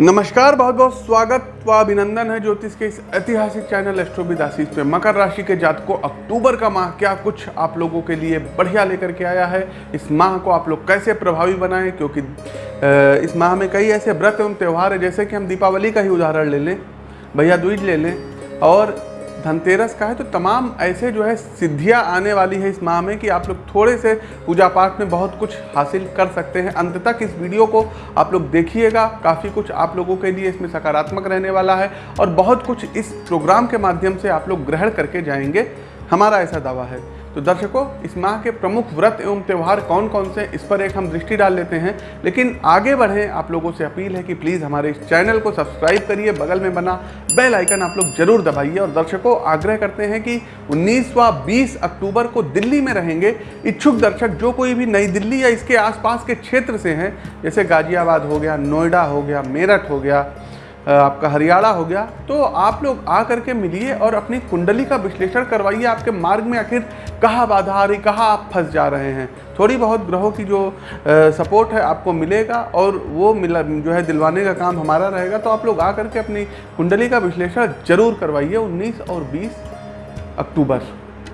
नमस्कार, बहुत बहुत स्वागत व अभिनंदन है ज्योतिष के इस ऐतिहासिक चैनल एस्ट्रोविद पे मकर राशि के जातकों, अक्टूबर का माह, क्या कुछ आप लोगों के लिए बढ़िया लेकर के आया है? इस माह को आप लोग कैसे प्रभावी बनाएँ? क्योंकि इस माह में कई ऐसे व्रत एवं त्यौहार है, जैसे कि हम दीपावली का ही उदाहरण ले लें, भैया द्विज ले लें, और धनतेरस का है तो तमाम ऐसे जो है सिद्धियाँ आने वाली है इस माह में कि आप लोग थोड़े से पूजा पाठ में बहुत कुछ हासिल कर सकते हैं। अंत तक इस वीडियो को आप लोग देखिएगा, काफ़ी कुछ आप लोगों के लिए इसमें सकारात्मक रहने वाला है और बहुत कुछ इस प्रोग्राम के माध्यम से आप लोग ग्रहण करके जाएँगे। हमारा ऐसा दावा है। तो दर्शकों, इस माह के प्रमुख व्रत एवं त्यौहार कौन कौन से, इस पर एक हम दृष्टि डाल लेते हैं। लेकिन आगे बढ़ें, आप लोगों से अपील है कि प्लीज़ हमारे इस चैनल को सब्सक्राइब करिए, बगल में बना बेल आइकन आप लोग ज़रूर दबाइए। और दर्शकों, आग्रह करते हैं कि 19 व 20 अक्टूबर को दिल्ली में रहेंगे। इच्छुक दर्शक, जो कोई भी नई दिल्ली या इसके आसपास के क्षेत्र से हैं, जैसे गाजियाबाद हो गया, नोएडा हो गया, मेरठ हो गया आपका हरियाणा हो गया तो आप लोग आ करके मिलिए और अपनी कुंडली का विश्लेषण करवाइए आपके मार्ग में आखिर कहाँ बाधा आ रही, कहाँ आप फंस जा रहे हैं। थोड़ी बहुत ग्रहों की जो सपोर्ट है आपको मिलेगा और वो मिला, जो है दिलवाने का काम हमारा रहेगा तो आप लोग आ करके अपनी कुंडली का विश्लेषण ज़रूर करवाइए 19 और 20 अक्टूबर।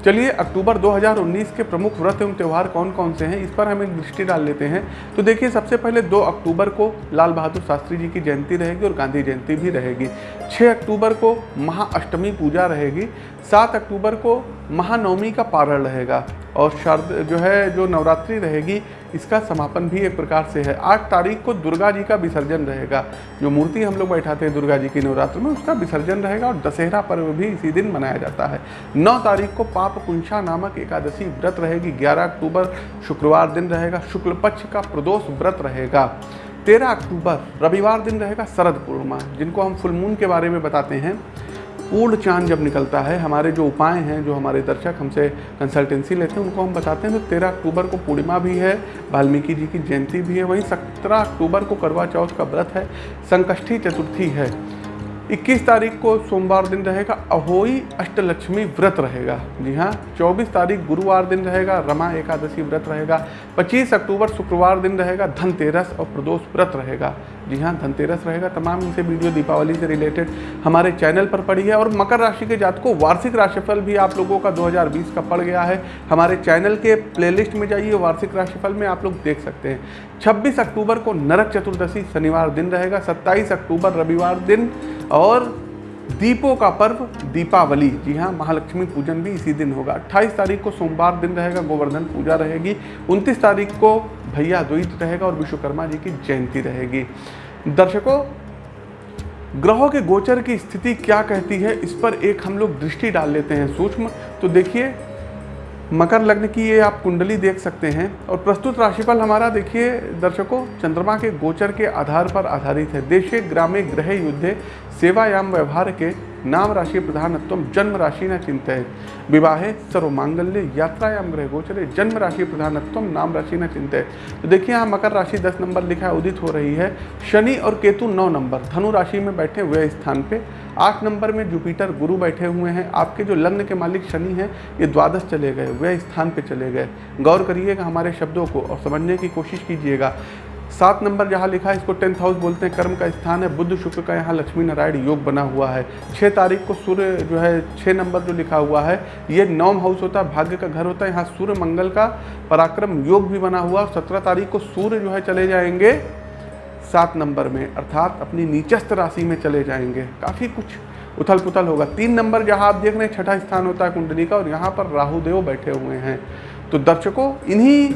चलिए, अक्टूबर 2019 के प्रमुख व्रत एवं त्यौहार कौन कौन से हैं? इस पर हम एक दृष्टि डाल लेते हैं। तो देखिए, सबसे पहले 2 अक्टूबर को लाल बहादुर शास्त्री जी की जयंती रहेगी और गांधी जयंती भी रहेगी। 6 अक्टूबर को महाअष्टमी पूजा रहेगी। 7 अक्टूबर को महानवमी का पारण रहेगा और शारद जो है, जो नवरात्रि रहेगी इसका समापन भी एक प्रकार से है। आठ तारीख को दुर्गा जी का विसर्जन रहेगा। जो मूर्ति हम लोग बैठाते हैं दुर्गा जी की नवरात्र में, उसका विसर्जन रहेगा और दशहरा पर्व भी इसी दिन मनाया जाता है। नौ तारीख को पाप कुंशा नामक एकादशी व्रत रहेगी। ग्यारह अक्टूबर शुक्रवार दिन रहेगा। शुक्ल पक्ष का प्रदोष व्रत रहेगा। तेरह अक्टूबर रविवार दिन रहेगा। शरद पूर्णिमा। जिनको हम फुलमून के बारे में बताते हैं पूर्ण चाँद जब निकलता है, हमारे जो उपाय हैं, जो हमारे दर्शक हमसे कंसल्टेंसी लेते हैं, उनको हम बताते हैं। तो तेरह अक्टूबर को पूर्णिमा भी है, वाल्मीकि जी की जयंती भी है, वहीं सत्रह अक्टूबर को करवा चौथ का व्रत है, संकष्टी चतुर्थी है। 21 तारीख को सोमवार दिन रहेगा, अहोई अष्टलक्ष्मी व्रत रहेगा। जी हाँ 24 तारीख गुरुवार दिन रहेगा, रमा एकादशी व्रत रहेगा 25 अक्टूबर शुक्रवार दिन रहेगा, धनतेरस और प्रदोष व्रत रहेगा। जी हाँ धनतेरस रहेगा। तमाम इनसे वीडियो दीपावली से रिलेटेड हमारे चैनल पर पड़ी है और मकर राशि के जातकों, वार्षिक राशिफल भी आप लोगों का 2020 का पड़ गया है। हमारे चैनल के प्लेलिस्ट में जाइए, वार्षिक राशिफल में आप लोग देख सकते हैं। 26 अक्टूबर को नरक चतुर्दशी शनिवार दिन रहेगा 27 अक्टूबर रविवार दिन और दीपों का पर्व, दीपावली। जी हाँ महालक्ष्मी पूजन भी इसी दिन होगा। 28 तारीख को सोमवार दिन रहेगा, गोवर्धन पूजा रहेगी। 29 तारीख को भैया द्वित रहेगा और विश्वकर्मा जी की जयंती रहेगी। दर्शकों, ग्रहों के गोचर की स्थिति क्या कहती है, इस पर एक हम लोग दृष्टि डाल लेते हैं सूक्ष्म। तो देखिए मकर लग्न की ये आप कुंडली देख सकते हैं। और प्रस्तुत राशिफल हमारा देखिए, दर्शकों, चंद्रमा के गोचर के आधार पर आधारित है। देशे, ग्रामे ग्रह युद्धे, सेवायाम, व्यवहार के नाम राशि प्रधानत्व, जन्म राशि न चिंतित विवाहे, सर्वमांगल्य, यात्रायाम ग्रह गोचरे, जन्म राशि प्रधानत्व, नाम राशि न चिंतित तो देखिए, यहाँ मकर राशि 10 नंबर लिखा है उदित हो रही है। शनि और केतु नौ नंबर, धनु राशि में बैठे हुए स्थान पे। आठ नंबर में जुपिटर गुरु बैठे हुए हैं। आपके जो लग्न के मालिक शनि हैं, ये द्वादश चले गए वह स्थान पे चले गए। गौर करिएगा हमारे शब्दों को और समझने की कोशिश कीजिएगा। सात नंबर जहाँ लिखा है, इसको टेंथ हाउस बोलते हैं, कर्म का स्थान है, बुद्ध शुक्र का यहाँ लक्ष्मी नारायण योग बना हुआ है। छः तारीख को सूर्य जो है छः नंबर जो लिखा हुआ है, ये नौम हाउस होता है, भाग्य का घर होता है। यहाँ सूर्य मंगल का पराक्रम योग भी बना हुआ सत्रह तारीख को सूर्य जो है चले जाएँगे। सात नंबर में, अर्थात अपनी नीचस्थ राशि में चले जाएँगे। काफ़ी कुछ उथल पुथल होगा। तीन नंबर जहाँ आप देख रहे हैं, छठा स्थान होता है कुंडली का और यहाँ पर राहुदेव बैठे हुए हैं। तो दर्शकों, इन्हीं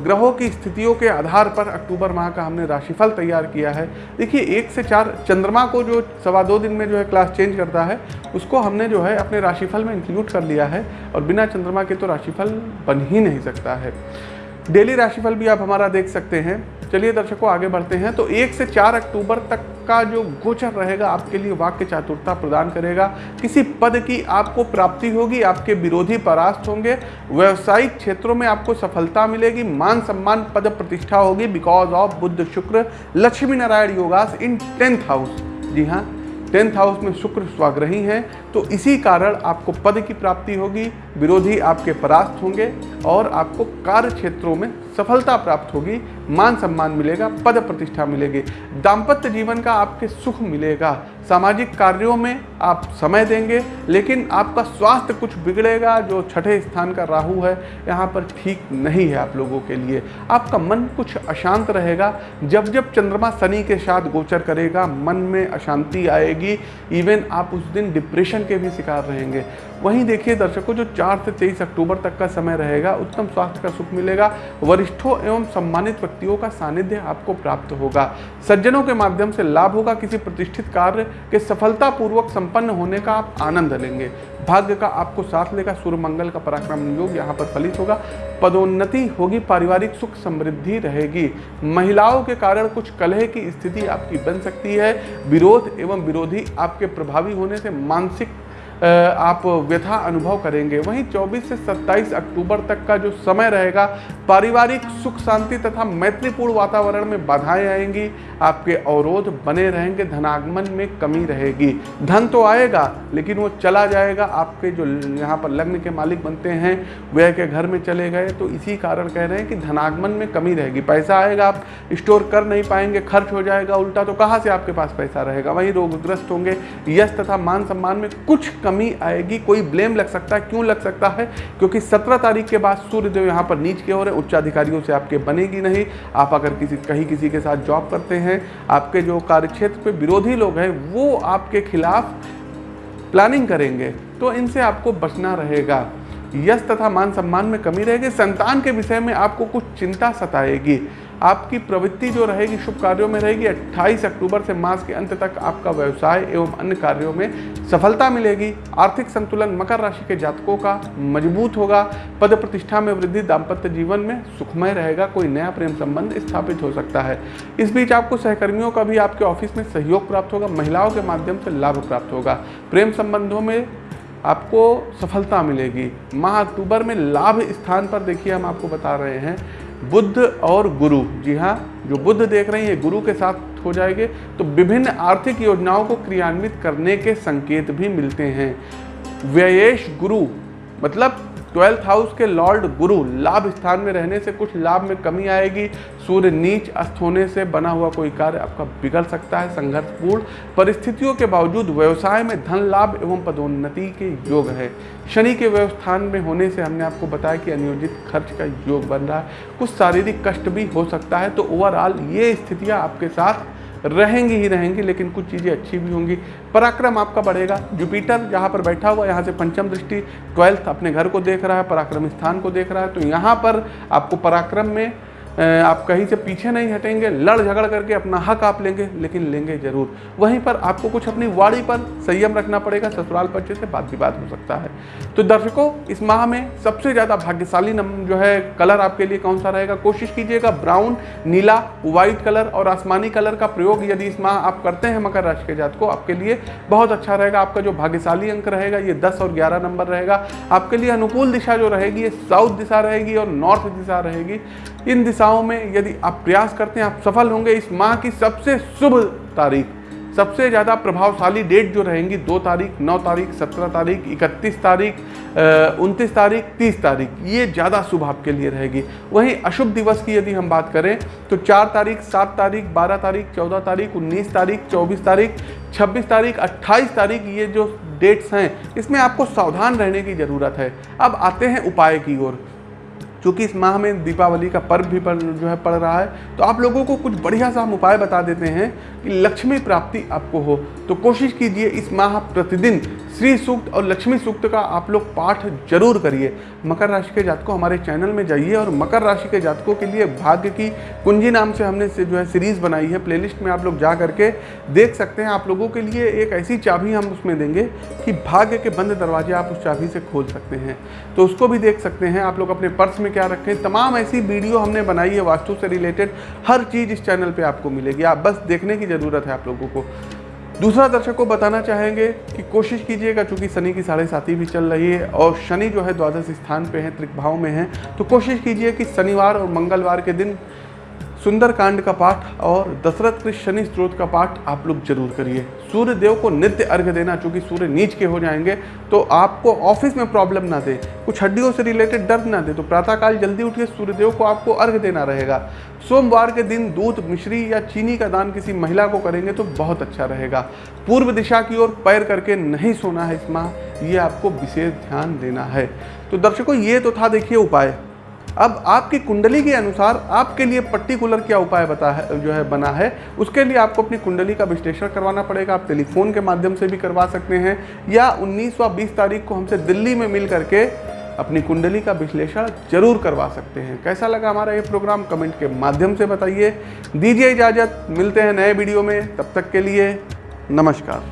ग्रहों की स्थितियों के आधार पर अक्टूबर माह का हमने राशिफल तैयार किया है। देखिए, एक से चार, चंद्रमा को जो सवा दो दिन में जो है क्लास चेंज करता है, उसको हमने जो है अपने राशिफल में इंक्लूड कर लिया है और बिना चंद्रमा के तो राशिफल बन ही नहीं सकता है। डेली राशिफल भी आप हमारा देख सकते हैं। चलिए दर्शकों, आगे बढ़ते हैं। तो एक से चार अक्टूबर तक का जो गोचर रहेगा, आपके लिए वाक्य चातुरता प्रदान करेगा। किसी पद की आपको प्राप्ति होगी, आपके विरोधी परास्त होंगे। व्यवसायिक क्षेत्रों में आपको सफलता मिलेगी, मान सम्मान पद प्रतिष्ठा होगी। Because of Buddh Shukra, Lakshmi Narayan yogas in tenth house जी हाँ टेंथ हाउस में शुक्र स्वाग्रही हैं। तो इसी कारण आपको पद की प्राप्ति होगी। विरोधी आपके परास्त होंगे और आपको कार्य क्षेत्रों में सफलता प्राप्त होगी, मान सम्मान मिलेगा, पद प्रतिष्ठा मिलेगी, दाम्पत्य जीवन का आपके सुख मिलेगा। सामाजिक कार्यों में आप समय देंगे, लेकिन आपका स्वास्थ्य कुछ बिगड़ेगा जो छठे स्थान का राहु है। यहाँ पर ठीक नहीं है आप लोगों के लिए। आपका मन कुछ अशांत रहेगा। जब जब चंद्रमा शनि के साथ गोचर करेगा, मन में अशांति आएगी। इवन आप उस दिन डिप्रेशन के भी शिकार रहेंगे। वहीं देखिए दर्शकों, जो चार से तेईस अक्टूबर तक का समय रहेगा। उत्तम स्वास्थ्य का सुख मिलेगा। वरिष्ठों एवं सम्मानित व्यक्तियों का सानिध्य आपको प्राप्त होगा। सज्जनों के माध्यम से लाभ होगा। किसी प्रतिष्ठित कार्य के सफलतापूर्वक संपन्न होने का आप आनंद लेंगे। भाग्य का आपको साथ लेगा। सूर्य मंगल का पराक्रम योग यहाँ पर फलित होगा। पदोन्नति होगी। पारिवारिक सुख समृद्धि रहेगी। महिलाओं के कारण कुछ कलह की स्थिति आपकी बन सकती है। विरोध एवं विरोधी आपके प्रभावी होने से मानसिक आप व्यथा अनुभव करेंगे। वहीं 24 से 27 अक्टूबर तक का जो समय रहेगा, पारिवारिक सुख शांति तथा मैत्रीपूर्ण वातावरण में बाधाएँ आएँगी, आपके अवरोध बने रहेंगे, धनागमन में कमी रहेगी। धन तो आएगा, लेकिन वो चला जाएगा। आपके जो यहाँ पर लग्न के मालिक बनते हैं वह के घर में चले गए तो इसी कारण कह रहे हैं कि धनागमन में कमी रहेगी। पैसा आएगा, आप स्टोर कर नहीं पाएँगे, खर्च हो जाएगा, उल्टा तो कहाँ से आपके पास पैसा रहेगा? वहीं रोगग्रस्त होंगे, यश तथा मान सम्मान में कुछ कमी आएगी, कोई ब्लेम लग सकता है, क्यों लग सकता है? क्योंकि सत्रह तारीख के बाद सूर्यदेव यहाँ पर नीच के हो रहे उच्चाधिकारियों से आपके बनेगी नहीं। आप अगर किसी, कहीं किसी के साथ जॉब करते हैं, आपके जो कार्यक्षेत्र पे विरोधी लोग हैं, वो आपके खिलाफ प्लानिंग करेंगे तो इनसे आपको बचना रहेगा। यश तथा मान सम्मान में कमी रहेगी, संतान के विषय में आपको कुछ चिंता सताएगी। आपकी प्रवृत्ति जो रहेगी, शुभ कार्यों में रहेगी। 28 अक्टूबर से मास के अंत तक आपका व्यवसाय एवं अन्य कार्यों में सफलता मिलेगी। आर्थिक संतुलन मकर राशि के जातकों का मज़बूत होगा। पद प्रतिष्ठा में वृद्धि, दाम्पत्य जीवन में सुखमय रहेगा। कोई नया प्रेम संबंध स्थापित हो सकता है। इस बीच आपको सहकर्मियों का भी आपके ऑफ़िस में सहयोग प्राप्त होगा। महिलाओं के माध्यम से लाभ प्राप्त होगा। प्रेम संबंधों में आपको सफलता मिलेगी। माह अक्टूबर में लाभ स्थान पर देखिए, हम आपको बता रहे हैं। बुद्ध और गुरु। जी हाँ जो बुद्ध देख रहे हैं, ये गुरु के साथ हो जाएँगे। तो विभिन्न आर्थिक योजनाओं को क्रियान्वित करने के संकेत भी मिलते हैं। व्ययेश गुरु मतलब ट्वेल्थ हाउस के लॉर्ड गुरु लाभ स्थान में रहने से कुछ लाभ में कमी आएगी। सूर्य नीच अस्त होने से बना हुआ कोई कार्य आपका बिगड़ सकता है। संघर्षपूर्ण परिस्थितियों के बावजूद व्यवसाय में धन लाभ एवं पदोन्नति के योग है। शनि के व्यवस्थान में होने से हमने आपको बताया कि अनियोजित खर्च का योग बन रहा है। कुछ शारीरिक कष्ट भी हो सकता है। तो ओवरऑल ये स्थितियाँ आपके साथ रहेंगी ही रहेंगी, लेकिन कुछ चीज़ें अच्छी भी होंगी। पराक्रम आपका बढ़ेगा। जुपिटर जहाँ पर बैठा हुआ, यहाँ से पंचम दृष्टि ट्वेल्थ अपने घर को देख रहा है, पराक्रम स्थान को देख रहा है। तो यहाँ पर आपको पराक्रम में आप कहीं से पीछे नहीं हटेंगे लड़ झगड़ करके अपना हक आप लेंगे, लेकिन लेंगे ज़रूर। वहीं पर आपको कुछ अपनी वाड़ी पर संयम रखना पड़ेगा, ससुराल पक्ष से बात विवाद हो सकता है। तो दर्शकों, इस माह में सबसे ज़्यादा भाग्यशाली जो है, कलर आपके लिए कौन सा रहेगा? कोशिश कीजिएगा ब्राउन, नीला, व्हाइट कलर और आसमानी कलर का प्रयोग। यदि इस माह आप करते हैं मकर राशि के जात को, आपके लिए बहुत अच्छा रहेगा। आपका जो भाग्यशाली अंक रहेगा, ये दस और ग्यारह नंबर रहेगा। आपके लिए अनुकूल दिशा जो रहेगी, ये साउथ दिशा रहेगी और नॉर्थ दिशा रहेगी। इन दिशाओं में यदि आप प्रयास करते हैं, आप सफल होंगे। इस माह की सबसे शुभ तारीख, सबसे ज़्यादा प्रभावशाली डेट जो रहेंगी, दो तारीख, नौ तारीख, सत्रह तारीख, इकतीस तारीख उनतीस तारीख, तीस तारीख, ये ज़्यादा शुभ आपके लिए रहेगी। वहीं अशुभ दिवस की यदि हम बात करें तो चार तारीख, सात तारीख, बारह तारीख, चौदह तारीख, उन्नीस तारीख, चौबीस तारीख, छब्बीस तारीख, अट्ठाईस तारीख, ये जो डेट्स हैं, इसमें आपको सावधान रहने की ज़रूरत है। अब आते हैं उपाय की ओर। चूँकि इस माह में दीपावली का पर्व भी पर जो है पड़ रहा है तो आप लोगों को कुछ बढ़िया सा हम उपाय बता देते हैं कि लक्ष्मी प्राप्ति आपको हो। तो कोशिश कीजिए इस माह प्रतिदिन श्री सूक्त और लक्ष्मी सूक्त का आप लोग पाठ ज़रूर करिए। मकर राशि के जातकों, हमारे चैनल में जाइए और मकर राशि के जातकों के लिए भाग्य की कुंजी नाम से हमने से जो है सीरीज़ बनाई है। प्लेलिस्ट में आप लोग जा करके देख सकते हैं। आप लोगों के लिए एक ऐसी चाबी हम उसमें देंगे कि भाग्य के बंद दरवाजे आप उस चाबी से खोल सकते हैं। तो उसको भी देख सकते हैं। आप लोग अपने पर्स में क्या रखें। तमाम ऐसी वीडियो हमने बनाई है। वास्तु से रिलेटेड हर चीज़ इस चैनल पर आपको मिलेगी। आप बस देखने की ज़रूरत है आप लोगों को। दूसरा दर्शक को बताना चाहेंगे कि कोशिश कीजिएगा, चूँकि शनि की साढ़े साथी भी चल रही है और शनि जो है द्वादश स्थान पे है, त्रिक भाव में है तो कोशिश कीजिए कि शनिवार और मंगलवार के दिन सुंदरकांड का पाठ और दशरथ के शनि स्त्रोत का पाठ आप लोग ज़रूर करिए। सूर्य देव को नित्य अर्घ देना, चूँकि सूर्य नीच के हो जाएँगे तो आपको ऑफ़िस में प्रॉब्लम ना दे, कुछ हड्डियों से रिलेटेड दर्द ना दे तो प्रातःकाल जल्दी उठिए सूर्य देव को आपको अर्घ देना रहेगा। सोमवार के दिन दूध, मिश्री या चीनी का दान किसी महिला को करेंगे तो बहुत अच्छा रहेगा। पूर्व दिशा की ओर पैर करके नहीं सोना है इस माह ये आपको विशेष ध्यान देना है। तो दर्शकों, ये तो था देखिए उपाय। अब आपकी कुंडली के अनुसार आपके लिए पर्टिकुलर क्या उपाय बता है, जो है, बना है? उसके लिए आपको अपनी कुंडली का विश्लेषण करवाना पड़ेगा। आप टेलीफोन के माध्यम से भी करवा सकते हैं। या 19 व 20 तारीख को हमसे दिल्ली में मिल करके अपनी कुंडली का विश्लेषण ज़रूर करवा सकते हैं। कैसा लगा हमारा ये प्रोग्राम? कमेंट के माध्यम से बताइए। दीजिए इजाज़त। मिलते हैं नए वीडियो में। तब तक के लिए नमस्कार।